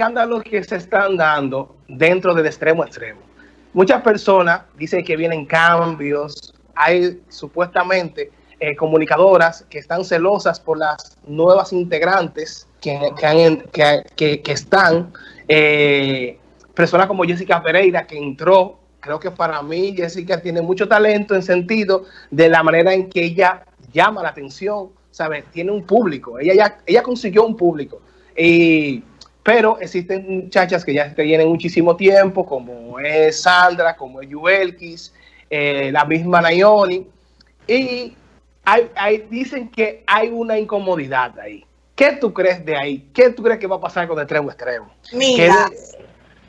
escándalos que se están dando dentro del extremo extremo. Muchas personas dicen que vienen cambios, hay supuestamente eh, comunicadoras que están celosas por las nuevas integrantes que, están, eh, personas como Jessica Pereira que entró, creo que para mí Jessica tiene mucho talento en sentido de la manera en que ella llama la atención, ¿sabes? Tiene un público, ella, ya, ella consiguió un público. Y pero existen muchachas que ya tienen muchísimo tiempo, como es Sandra, como es Yuelkis, eh, la misma Nayoni, y hay, dicen que hay una incomodidad ahí. ¿Qué tú crees de ahí? ¿Qué tú crees que va a pasar con extremo extremo? Mira,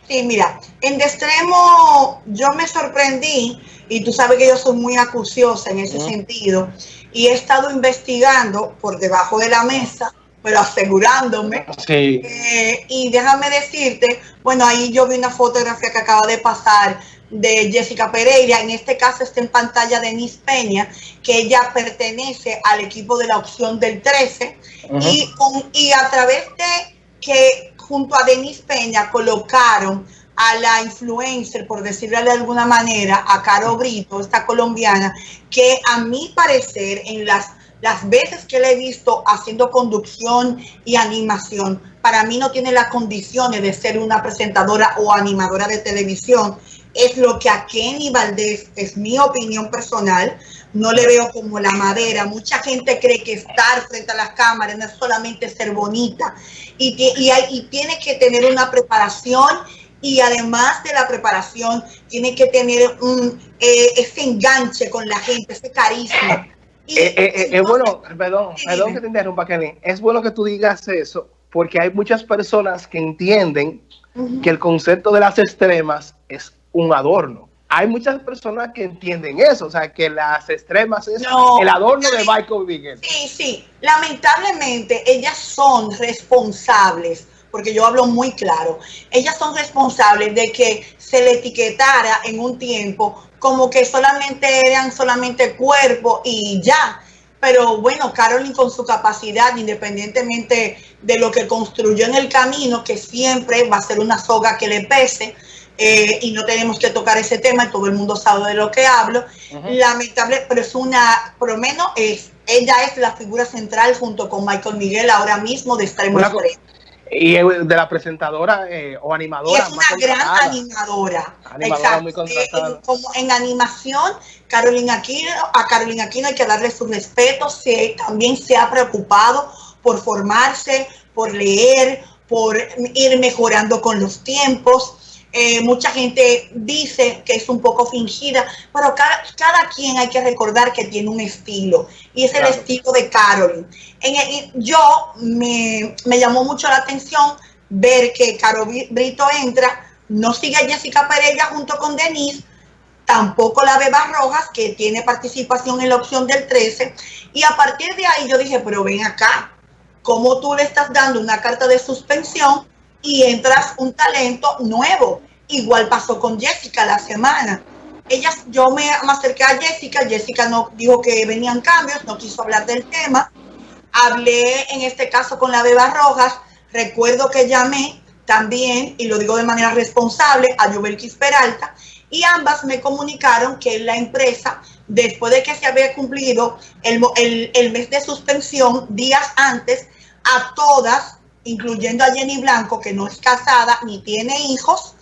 sí, mira, en de extremo yo me sorprendí, y tú sabes que yo soy muy acuciosa en ese sentido, y he estado investigando por debajo de la mesa pero asegurándome. Eh, y déjame decirte, bueno, ahí yo vi una fotografía que acaba de pasar de Jessica Pereira, en este caso está en pantalla Denise Peña, que ella pertenece al equipo de la opción del 13, y, y a través de que junto a Denise Peña colocaron a la influencer, por decirlo de alguna manera, a Caro Brito, esta colombiana, que a mi parecer en las las veces que le he visto haciendo conducción y animación, para mí no tiene las condiciones de ser una presentadora o animadora de televisión. Es lo que a Kenny Valdés, es mi opinión personal, no le veo como la madera. Mucha gente cree que estar frente a las cámaras no es solamente ser bonita y, y tiene que tener una preparación y además de la preparación tiene que tener un, eh, ese enganche con la gente, ese carisma. Eh, eh, eh, es bueno, perdón, perdón que te interrumpa, Kenny. Es bueno que tú digas eso, porque hay muchas personas que entienden que el concepto de las extremas es un adorno. Hay muchas personas que entienden eso, o sea, que las extremas es el adorno de Michael Miguel. Sí, sí. Lamentablemente, ellas son responsables porque yo hablo muy claro, ellas son responsables de que se le etiquetara en un tiempo como que solamente eran solamente cuerpo y ya. Pero bueno, Carolyn con su capacidad, independientemente de lo que construyó en el camino, que siempre va a ser una soga que le pese, eh, y no tenemos que tocar ese tema, todo el mundo sabe de lo que hablo. Lamentable, pero es una, por lo menos es, ella es la figura central junto con Michael Miguel ahora mismo de Extremo Extremo. Y de la presentadora eh, o animadora. es una gran animadora. Exacto. Eh, como en animación, Carolina Aquino, a Carolina Aquino hay que darle su respeto. Se, también se ha preocupado por formarse, por leer, por ir mejorando con los tiempos. Eh, mucha gente dice que es un poco fingida, pero cada, cada, quien hay que recordar que tiene un estilo y es el estilo de Carolyn. En yo me, llamó mucho la atención ver que Caro Brito entra, no sigue a Jessica Pereira junto con Denise, tampoco la Beba Rojas, que tiene participación en la opción del 13, y a partir de ahí yo dije, pero ven acá, ¿cómo tú le estás dando una carta de suspensión y entras un talento nuevo. Igual pasó con Jessica la semana. Ellas, yo me, acerqué a Jessica, Jessica no dijo que venían cambios, no quiso hablar del tema. Hablé en este caso con la Beba Rojas, recuerdo que llamé también, y lo digo de manera responsable, a Yubelkis Peralta, y ambas me comunicaron que la empresa, después de que se había cumplido el, el, el mes de suspensión, días antes, a todas incluyendo a Jenny Blanco, que no es casada ni tiene hijos,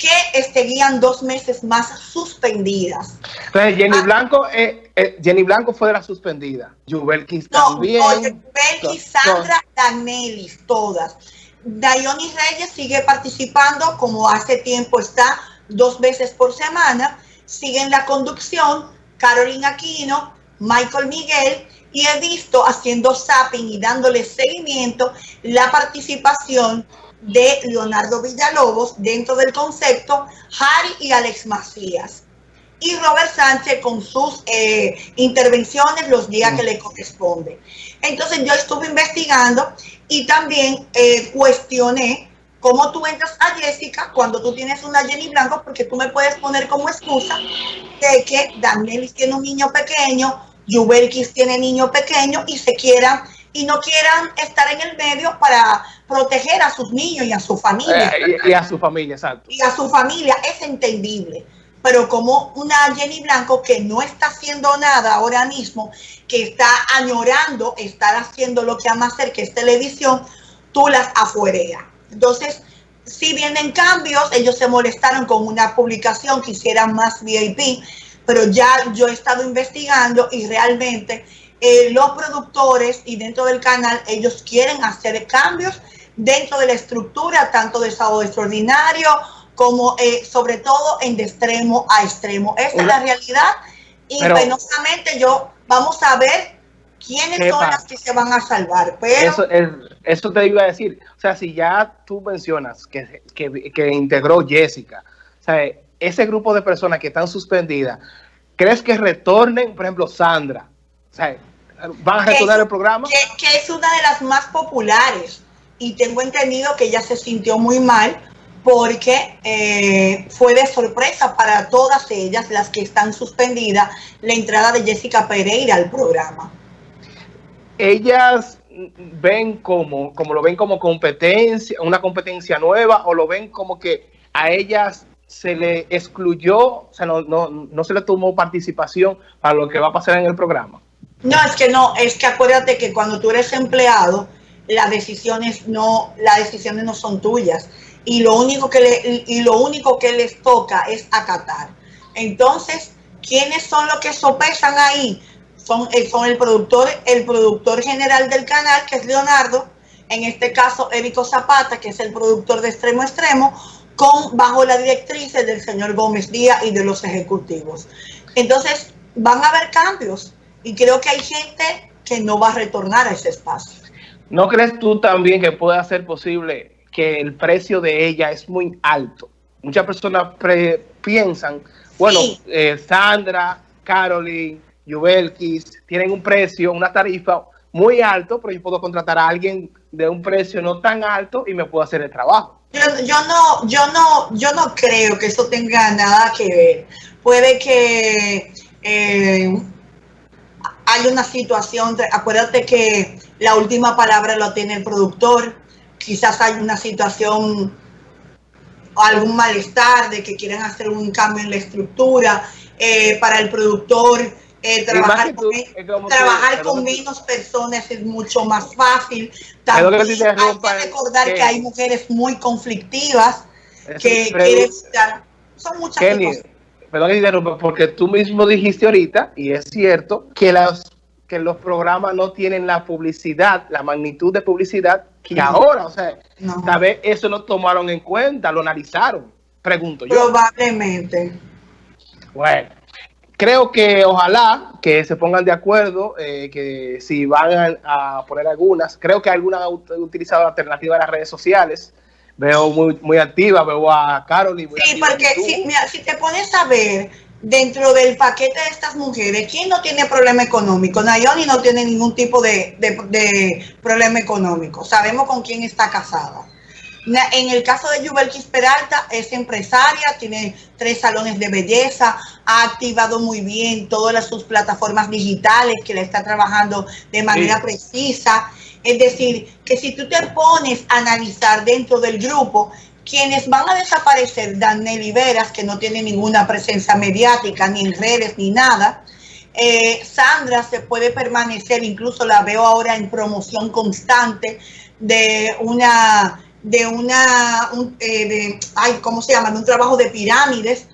que seguían dos meses más suspendidas. Entonces, Jenny ah. Blanco, eh, eh, Jenny Blanco fue de la suspendida. Yubelkis también. No, Sandra, Danelis, todas. Dayoni Reyes sigue participando, como hace tiempo está, dos veces por semana. Sigue en la conducción Carolina Aquino, Michael Miguel y he visto haciendo zapping y dándole seguimiento la participación de Leonardo Villalobos dentro del concepto, Harry y Alex Macías. Y Robert Sánchez con sus eh, intervenciones los días que le corresponde. Entonces yo estuve investigando y también eh, cuestioné cómo tú entras a Jessica cuando tú tienes una Jenny Blanco, porque tú me puedes poner como excusa de que Daniel tiene un niño pequeño, Yubelkis tiene niños pequeños y se quieran y no quieran estar en el medio para, proteger a sus niños y a su familia. Eh, y, a su familia, exacto. Y a su familia, es entendible. Pero como una Jenny Blanco que no está haciendo nada ahora mismo, que está añorando estar haciendo lo que ama hacer, que es televisión, tú las afuereas. Entonces, si vienen cambios, ellos se molestaron con una publicación que hiciera más VIP, pero ya yo he estado investigando y realmente eh, los productores y dentro del canal, ellos quieren hacer cambios dentro de la estructura, tanto de sábado extraordinario como eh, sobre todo en de extremo a extremo. Esa es la realidad y penosamente yo vamos a ver quiénes son las que se van a salvar. Pero eso, es, eso te iba a decir. O sea, si ya tú mencionas que, que, que integró Jessica, o sea, ese grupo de personas que están suspendidas, ¿crees que retornen, por ejemplo, Sandra? O sea, ¿Van a retornar el programa? Que, es una de las más populares. Y tengo entendido que ella se sintió muy mal porque eh, fue de sorpresa para todas ellas, las que están suspendidas, la entrada de Jessica Pereira al programa. Ellas ven como, como lo ven como competencia, una competencia nueva, o lo ven como que a ellas se le excluyó, o sea, no, no, no se le tomó participación para lo que va a pasar en el programa. No, es que no, es que acuérdate que cuando tú eres empleado, las decisiones no, las decisiones no son tuyas. Y lo único que le, y lo único que les toca es acatar. Entonces, ¿quiénes son los que sopesan ahí? Son, eh, son el productor, el productor general del canal, que es Leonardo, en este caso Érico Zapata, que es el productor de extremo extremo, con bajo la directriz del señor Gómez Díaz y de los ejecutivos. Entonces, van a haber cambios y creo que hay gente que no va a retornar a ese espacio. ¿No crees tú también que pueda ser posible que el precio de ella es muy alto? Muchas personas piensan, bueno, eh, Sandra, Caroline, Yubelkis tienen un precio, una tarifa muy alto, pero yo puedo contratar a alguien de un precio no tan alto y me puedo hacer el trabajo. Yo, no, yo no, yo no creo que eso tenga nada que ver. Puede que eh, hay una situación, acuérdate que la última palabra lo tiene el productor, quizás hay una situación o algún malestar de que quieren hacer un cambio en la estructura, eh, para el productor eh, trabajar, con, trabajar con menos personas es mucho más fácil. También hay que recordar que, hay mujeres muy conflictivas que quieren son muchas cosas perdón porque tú mismo dijiste ahorita, y es cierto, que los, que los programas no tienen la publicidad, la magnitud de publicidad que ahora, o sea, tal vez eso lo tomaron en cuenta, lo analizaron, pregunto yo. Probablemente. Bueno, creo que ojalá que se pongan de acuerdo, eh, que si van a, poner algunas, creo que algunas han utilizado alternativas a las redes sociales, veo muy, muy activa, veo a Carol y Sí, porque si, si te pones a ver dentro del paquete de estas mujeres, ¿quién no tiene problema económico? Nayoni no tiene ningún tipo de, de, problema económico. Sabemos con quién está casada. En el caso de Yubelkis Peralta, es empresaria, tiene tres salones de belleza, ha activado muy bien todas sus plataformas digitales que le está trabajando de manera precisa. Es decir, que si tú te pones a analizar dentro del grupo, quienes van a desaparecer, Daniel Veras, que no tiene ninguna presencia mediática, ni en redes, ni nada. Eh, Sandra se puede permanecer, incluso la veo ahora en promoción constante de una, de una, eh, de, ay, ¿cómo se llama? De un trabajo de pirámides,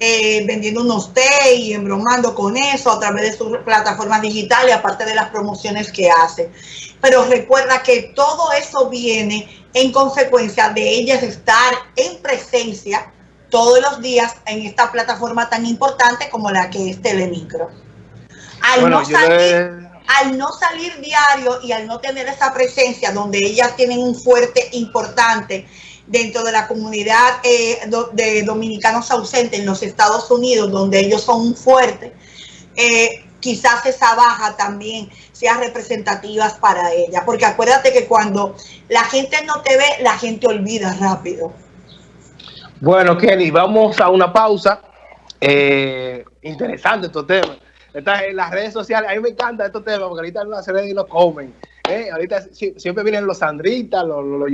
eh, vendiendo unos té y embromando con eso a través de sus plataformas digitales, aparte de las promociones que hace pero recuerda que todo eso viene en consecuencia de ellas estar en presencia todos los días en esta plataforma tan importante como la que es Telemicro. Al, no salir, al no salir diario y al no tener esa presencia donde ellas tienen un fuerte importante dentro de la comunidad eh, de dominicanos ausentes en los Estados Unidos, donde ellos son un fuerte, eh, quizás esa baja también sea representativa para ella. Porque acuérdate que cuando la gente no te ve, la gente olvida rápido. Bueno, Kelly, vamos a una pausa. Eh, interesante estos temas. Estás en las redes sociales, a mí me encanta estos temas porque ahorita en las redes y lo comen. Eh, ahorita siempre vienen los Sandritas, los, los, los